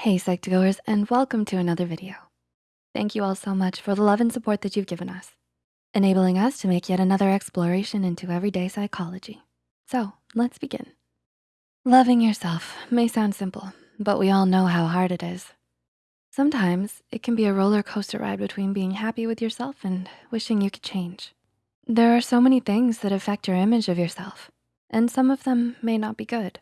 Hey Psych2Goers and welcome to another video. Thank you all so much for the love and support that you've given us, enabling us to make yet another exploration into everyday psychology. So let's begin. Loving yourself may sound simple, but we all know how hard it is. Sometimes it can be a roller coaster ride between being happy with yourself and wishing you could change. There are so many things that affect your image of yourself, and some of them may not be good.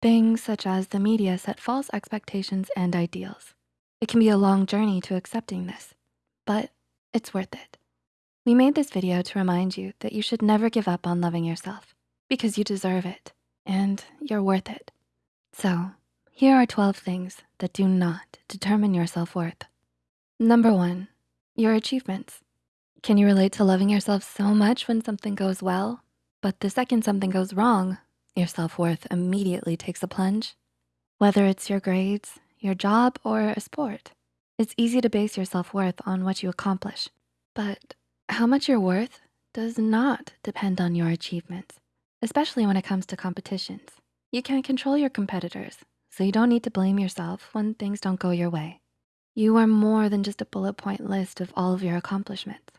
Things such as the media set false expectations and ideals. It can be a long journey to accepting this, but it's worth it. We made this video to remind you that you should never give up on loving yourself because you deserve it and you're worth it. So here are 12 things that do not determine your self-worth. Number one, your achievements. Can you relate to loving yourself so much when something goes well, but the second something goes wrong, your self-worth immediately takes a plunge? Whether it's your grades, your job, or a sport, it's easy to base your self-worth on what you accomplish. But how much you're worth does not depend on your achievements, especially when it comes to competitions. You can't control your competitors, so you don't need to blame yourself when things don't go your way. You are more than just a bullet point list of all of your accomplishments.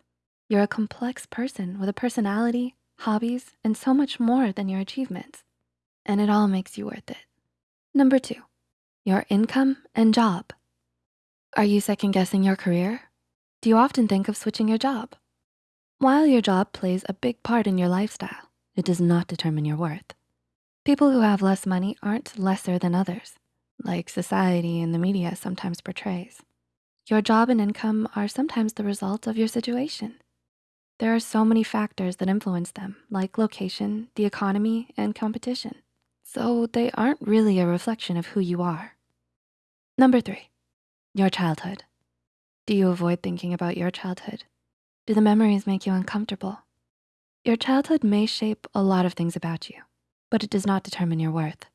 You're a complex person with a personality, hobbies, and so much more than your achievements. And it all makes you worth it. Number two, your income and job. Are you second guessing your career? Do you often think of switching your job? While your job plays a big part in your lifestyle, it does not determine your worth. People who have less money aren't lesser than others, like society and the media sometimes portrays. Your job and income are sometimes the result of your situation. There are so many factors that influence them, like location, the economy, and competition. So they aren't really a reflection of who you are. Number three, your childhood. Do you avoid thinking about your childhood? Do the memories make you uncomfortable? Your childhood may shape a lot of things about you, but it does not determine your worth.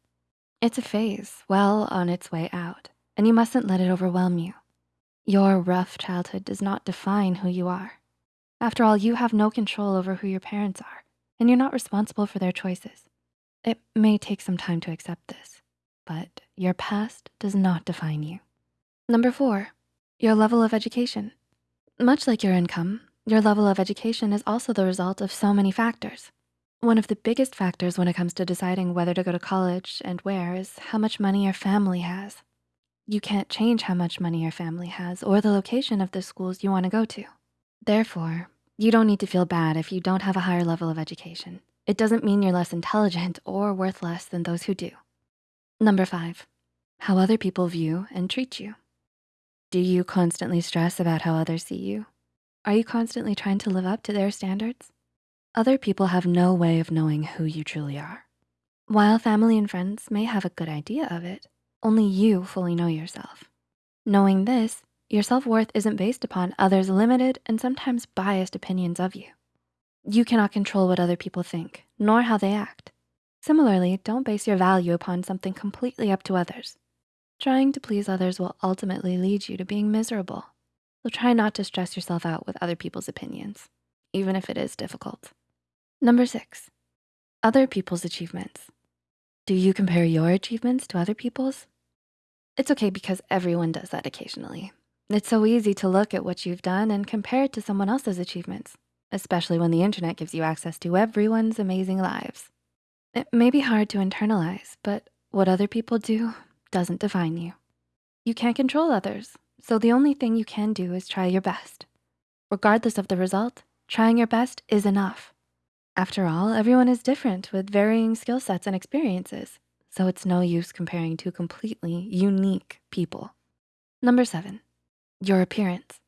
It's a phase well on its way out, and you mustn't let it overwhelm you. Your rough childhood does not define who you are. After all, you have no control over who your parents are, and you're not responsible for their choices. It may take some time to accept this, but your past does not define you. Number four, your level of education. Much like your income, your level of education is also the result of so many factors. One of the biggest factors when it comes to deciding whether to go to college and where is how much money your family has. You can't change how much money your family has or the location of the schools you wanna go to. Therefore, you don't need to feel bad if you don't have a higher level of education. It doesn't mean you're less intelligent or worth less than those who do. Number five, how other people view and treat you. Do you constantly stress about how others see you? Are you constantly trying to live up to their standards? Other people have no way of knowing who you truly are. While family and friends may have a good idea of it, only you fully know yourself. Knowing this, your self-worth isn't based upon others' limited and sometimes biased opinions of you. You cannot control what other people think, nor how they act. Similarly, don't base your value upon something completely up to others. Trying to please others will ultimately lead you to being miserable. So try not to stress yourself out with other people's opinions, even if it is difficult. Number six, other people's achievements. Do you compare your achievements to other people's? It's okay because everyone does that occasionally. It's so easy to look at what you've done and compare it to someone else's achievements especially when the internet gives you access to everyone's amazing lives. It may be hard to internalize, but what other people do doesn't define you. You can't control others, so the only thing you can do is try your best. Regardless of the result, trying your best is enough. After all, everyone is different with varying skill sets and experiences, so it's no use comparing two completely unique people. Number seven, your appearance.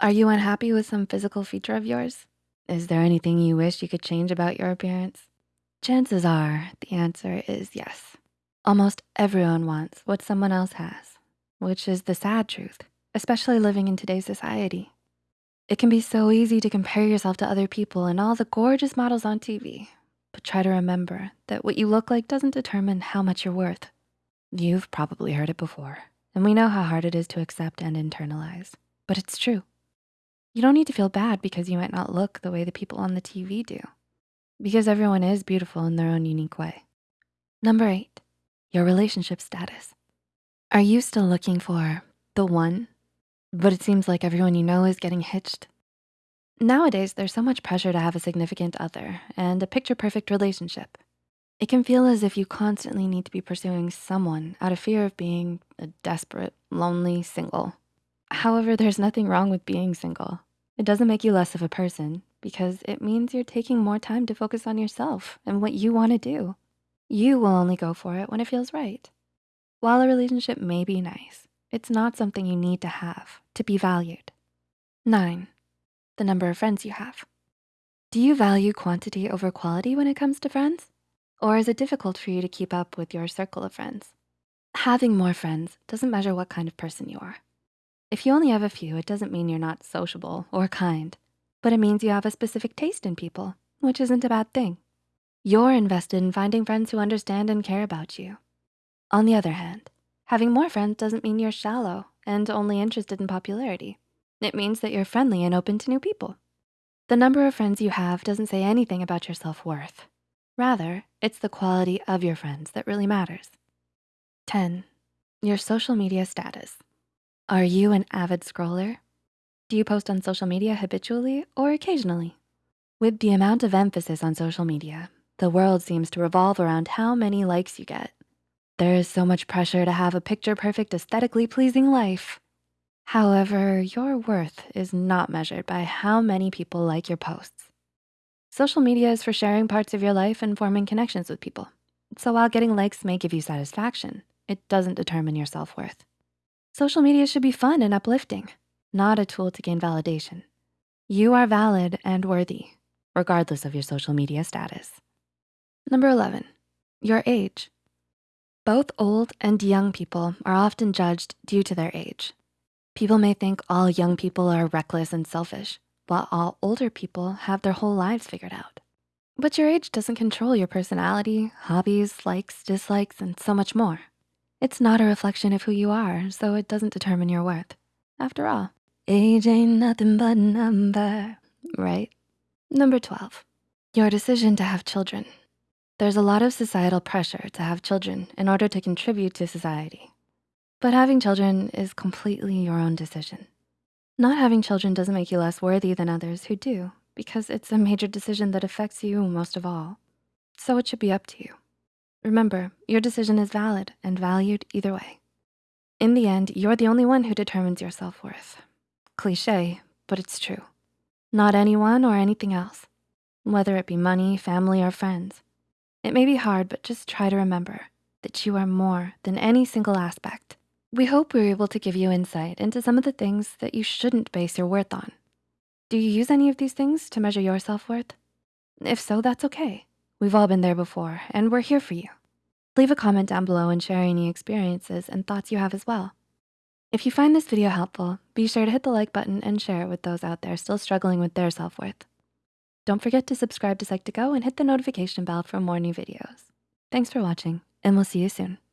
Are you unhappy with some physical feature of yours? Is there anything you wish you could change about your appearance? Chances are the answer is yes. Almost everyone wants what someone else has, which is the sad truth, especially living in today's society. It can be so easy to compare yourself to other people and all the gorgeous models on TV, but try to remember that what you look like doesn't determine how much you're worth. You've probably heard it before, and we know how hard it is to accept and internalize, but it's true. You don't need to feel bad because you might not look the way the people on the TV do, because everyone is beautiful in their own unique way. Number eight, your relationship status. Are you still looking for the one, but it seems like everyone you know is getting hitched? Nowadays, there's so much pressure to have a significant other and a picture-perfect relationship. It can feel as if you constantly need to be pursuing someone out of fear of being a desperate, lonely single. However, there's nothing wrong with being single. It doesn't make you less of a person because it means you're taking more time to focus on yourself and what you wanna do. You will only go for it when it feels right. While a relationship may be nice, it's not something you need to have to be valued. Nine, the number of friends you have. Do you value quantity over quality when it comes to friends? Or is it difficult for you to keep up with your circle of friends? Having more friends doesn't measure what kind of person you are. If you only have a few, it doesn't mean you're not sociable or kind, but it means you have a specific taste in people, which isn't a bad thing. You're invested in finding friends who understand and care about you. On the other hand, having more friends doesn't mean you're shallow and only interested in popularity. It means that you're friendly and open to new people. The number of friends you have doesn't say anything about your self-worth. Rather, it's the quality of your friends that really matters. 10, your social media status. Are you an avid scroller? Do you post on social media habitually or occasionally? With the amount of emphasis on social media, the world seems to revolve around how many likes you get. There is so much pressure to have a picture-perfect, aesthetically pleasing life. However, your worth is not measured by how many people like your posts. Social media is for sharing parts of your life and forming connections with people. So while getting likes may give you satisfaction, it doesn't determine your self-worth. Social media should be fun and uplifting, not a tool to gain validation. You are valid and worthy, regardless of your social media status. Number 11, your age. Both old and young people are often judged due to their age. People may think all young people are reckless and selfish, while all older people have their whole lives figured out. But your age doesn't control your personality, hobbies, likes, dislikes, and so much more. It's not a reflection of who you are, so it doesn't determine your worth. After all, age ain't nothing but a number, right? Number 12, your decision to have children. There's a lot of societal pressure to have children in order to contribute to society. But having children is completely your own decision. Not having children doesn't make you less worthy than others who do because it's a major decision that affects you most of all. So it should be up to you. Remember, your decision is valid and valued either way. In the end, you're the only one who determines your self-worth. Cliche, but it's true. Not anyone or anything else, whether it be money, family, or friends. It may be hard, but just try to remember that you are more than any single aspect we hope we were able to give you insight into some of the things that you shouldn't base your worth on. Do you use any of these things to measure your self-worth? If so, that's okay. We've all been there before and we're here for you. Leave a comment down below and share any experiences and thoughts you have as well. If you find this video helpful, be sure to hit the like button and share it with those out there still struggling with their self-worth. Don't forget to subscribe to Psych2Go and hit the notification bell for more new videos. Thanks for watching and we'll see you soon.